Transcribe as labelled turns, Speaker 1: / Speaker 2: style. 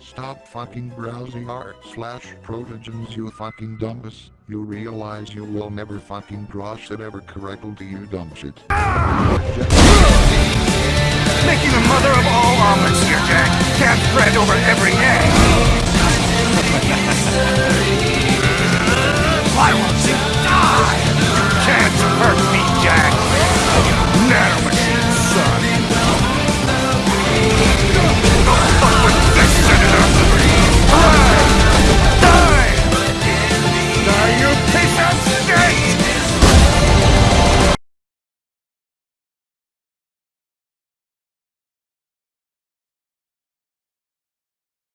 Speaker 1: Stop fucking browsing r slash protogens you fucking dumbass. You realize you will never fucking cross it ever correctly to you dumb shit.
Speaker 2: Making the mother of all omelets here, Jack.